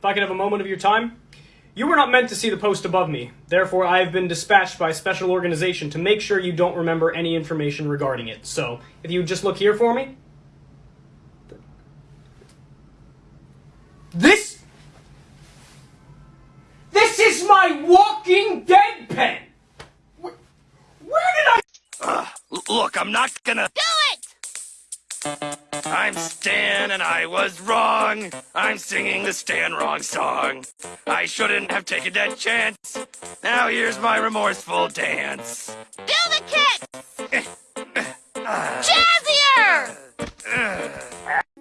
if I could have a moment of your time. You were not meant to see the post above me. Therefore, I have been dispatched by a special organization to make sure you don't remember any information regarding it. So, if you would just look here for me. This. This is my Walking Dead pen! Where, where did I. Uh, look, I'm not gonna. Do it! I'm Stan and I was wrong. I'm singing the Stan wrong song. I shouldn't have taken that chance. Now here's my remorseful dance. Do the kick! Jazzier!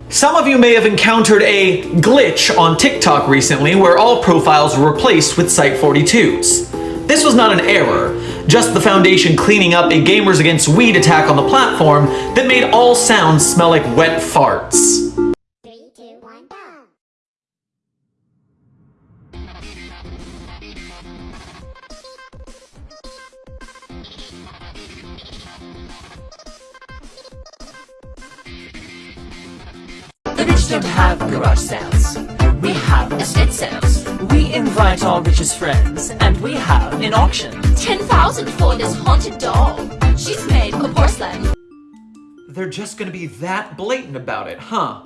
Some of you may have encountered a glitch on TikTok recently where all profiles were replaced with Site42s. This was not an error, just the Foundation cleaning up a Gamers Against Weed attack on the platform that made all sounds smell like wet farts. The rich don't have garage sales. We have estate sales. We invite our richest friends, and we have an auction. 10,000 for this haunted doll. She's made of porcelain. They're just gonna be that blatant about it, huh?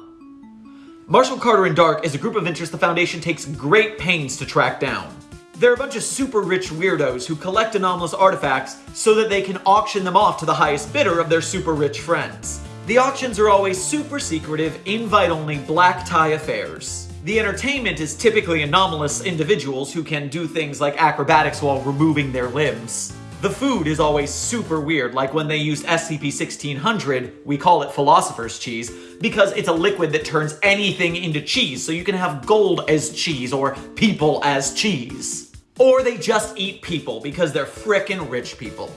Marshall Carter and Dark is a group of interest the Foundation takes great pains to track down. They're a bunch of super rich weirdos who collect anomalous artifacts so that they can auction them off to the highest bidder of their super rich friends. The auctions are always super secretive, invite-only black tie affairs. The entertainment is typically anomalous individuals who can do things like acrobatics while removing their limbs. The food is always super weird, like when they used SCP-1600, we call it Philosopher's Cheese, because it's a liquid that turns anything into cheese, so you can have gold as cheese or people as cheese. Or they just eat people because they're frickin' rich people.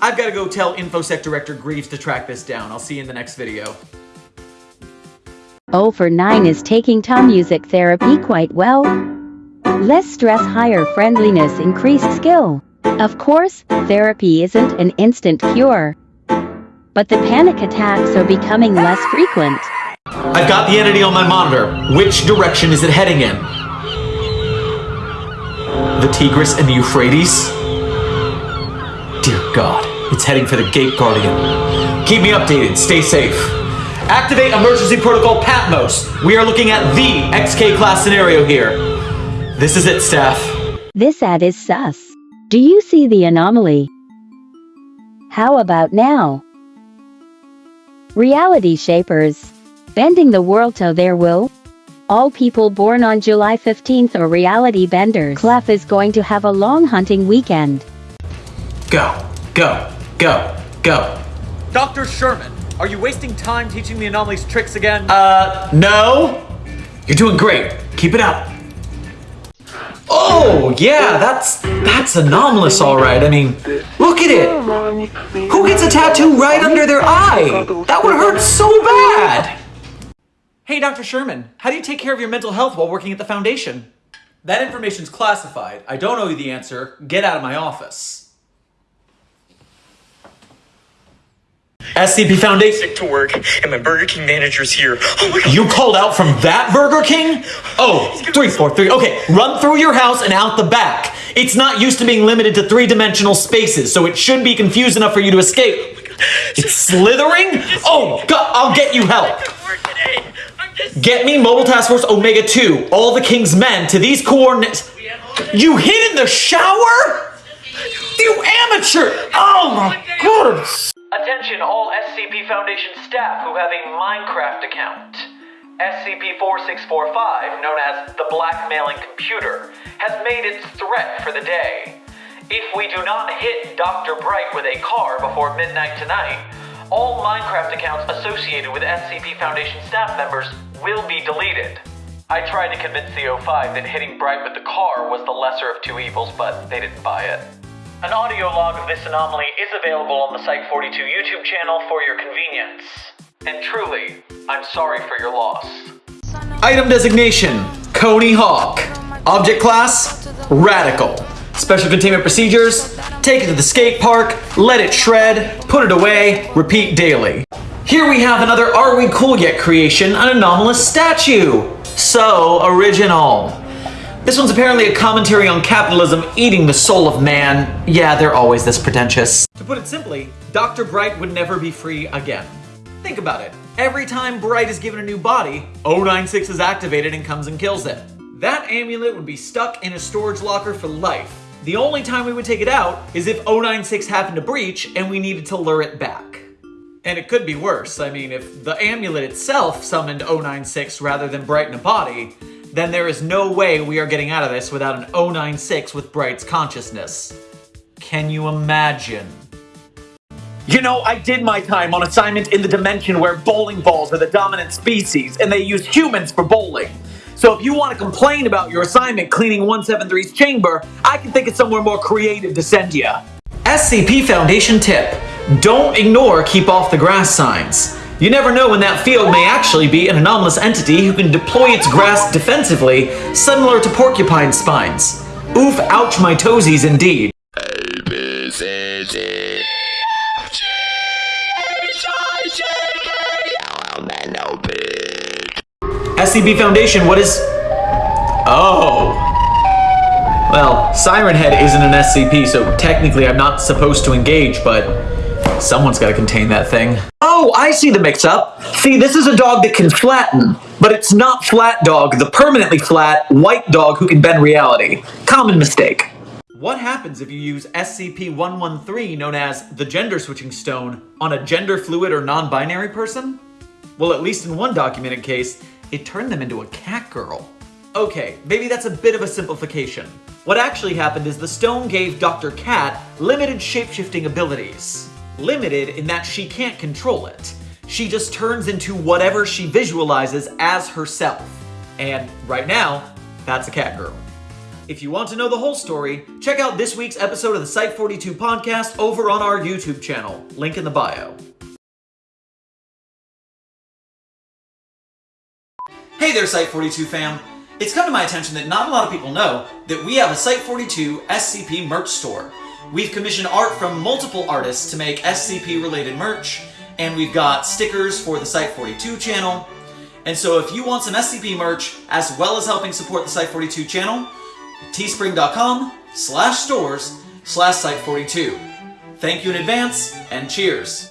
I've gotta go tell InfoSec Director Greaves to track this down. I'll see you in the next video. O for 9 is taking Tom music therapy quite well. Less stress, higher friendliness, increased skill. Of course, therapy isn't an instant cure. But the panic attacks are becoming less frequent. I've got the entity on my monitor. Which direction is it heading in? The Tigris and the Euphrates? Dear God, it's heading for the Gate Guardian. Keep me updated, stay safe. Activate emergency protocol Patmos. We are looking at the XK class scenario here. This is it, staff. This ad is sus. Do you see the anomaly? How about now? Reality Shapers. Bending the world to their will. All people born on July 15th are reality benders. Clef is going to have a long hunting weekend. Go, go, go, go. Dr. Sherman, are you wasting time teaching the anomalies tricks again? Uh, no. You're doing great. Keep it up. Oh, yeah, that's that's anomalous, all right. I mean, look at it. Who gets a tattoo right under their eye? That would hurt so bad. Hey, Dr. Sherman, how do you take care of your mental health while working at the Foundation? That information's classified. I don't owe you the answer. Get out of my office. SCP Foundation. To work, and my Burger King manager's here. Oh my god. You called out from that Burger King? Oh, three, four, three. Okay, run through your house and out the back. It's not used to being limited to three-dimensional spaces, so it should be confused enough for you to escape. Oh it's slithering? Oh, God, I'll get you help. work today. I'm just. Get me Mobile Task Force Omega 2, all the King's men, to these coordinates. You hid in the shower? You amateur! Oh my god! Attention all SCP Foundation staff who have a Minecraft account. SCP-4645, known as the Blackmailing Computer, has made its threat for the day. If we do not hit Dr. Bright with a car before midnight tonight, all Minecraft accounts associated with SCP Foundation staff members will be deleted. I tried to convince the O5 that hitting Bright with the car was the lesser of two evils, but they didn't buy it. An audio log of this anomaly is available on the Site42 YouTube channel for your convenience. And truly, I'm sorry for your loss. Item designation, Coney Hawk. Object class, Radical. Special containment procedures, take it to the skate park, let it shred, put it away, repeat daily. Here we have another Are We Cool Yet creation, an anomalous statue. So original. This one's apparently a commentary on capitalism eating the soul of man. Yeah, they're always this pretentious. To put it simply, Dr. Bright would never be free again. Think about it. Every time Bright is given a new body, 096 is activated and comes and kills it. That amulet would be stuck in a storage locker for life. The only time we would take it out is if 096 happened to breach and we needed to lure it back. And it could be worse. I mean, if the amulet itself summoned 096 rather than Bright in a body, then there is no way we are getting out of this without an 096 with Bright's consciousness. Can you imagine? You know, I did my time on assignment in the dimension where bowling balls are the dominant species and they use humans for bowling. So if you want to complain about your assignment cleaning 173's chamber, I can think of somewhere more creative to send you. SCP Foundation tip. Don't ignore keep off the grass signs. You never know when that field may actually be an anomalous entity who can deploy its grass defensively, similar to porcupine spines. Oof, ouch my toesies indeed. SCP Foundation, what is... Oh. Well, Siren Head isn't an SCP, so technically I'm not supposed to engage, but someone's gotta contain that thing. Oh, I see the mix-up. See, this is a dog that can flatten, but it's not Flat Dog, the permanently flat, white dog who can bend reality. Common mistake. What happens if you use SCP-113, known as the Gender Switching Stone, on a gender fluid or non-binary person? Well, at least in one documented case, it turned them into a cat girl. Okay, maybe that's a bit of a simplification. What actually happened is the stone gave Dr. Cat limited shapeshifting abilities. Limited in that she can't control it. She just turns into whatever she visualizes as herself. And right now, that's a cat girl. If you want to know the whole story, check out this week's episode of the Site 42 podcast over on our YouTube channel. Link in the bio. Hey there, Site 42 fam! It's come to my attention that not a lot of people know that we have a Site 42 SCP merch store. We've commissioned art from multiple artists to make SCP related merch, and we've got stickers for the Site 42 channel. And so if you want some SCP merch, as well as helping support the Site 42 channel, teespring.com slash stores slash Site 42. Thank you in advance, and cheers!